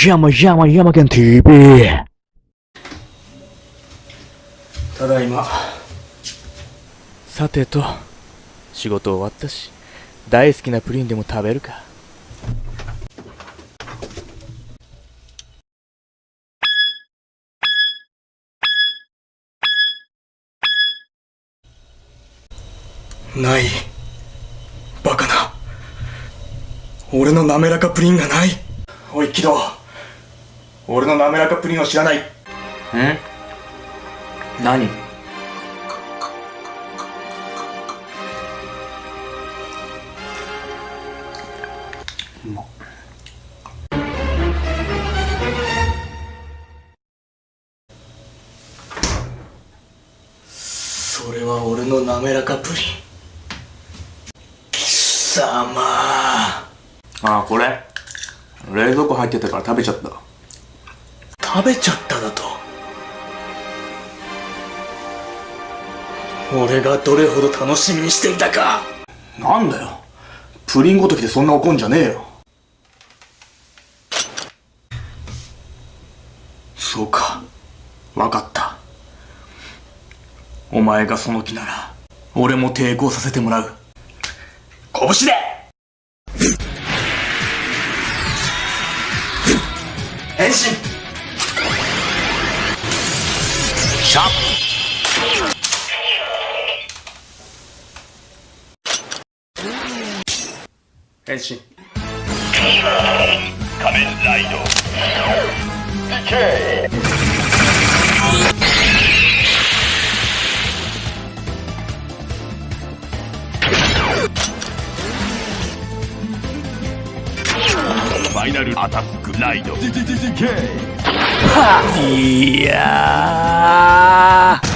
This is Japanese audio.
山山山県 TV ただいま。さてと。仕事終わったし。大好きなプリンでも食べるか。ない。バカな。俺の滑らかプリンがない。おいキド俺の滑らかプリンを知らない。ん何？それは俺の滑らかプリン。貴様。ああこれ？冷蔵庫入ってたから食べちゃった食べちゃっただと。俺がどれほど楽しみにしていたか。なんだよ。プリンごときでそんな怒んじゃねえよ。そうか。わかった。お前がその気なら俺も抵抗させてもらう。拳で！変身シャッ変身ァイナルアタックライド。いやー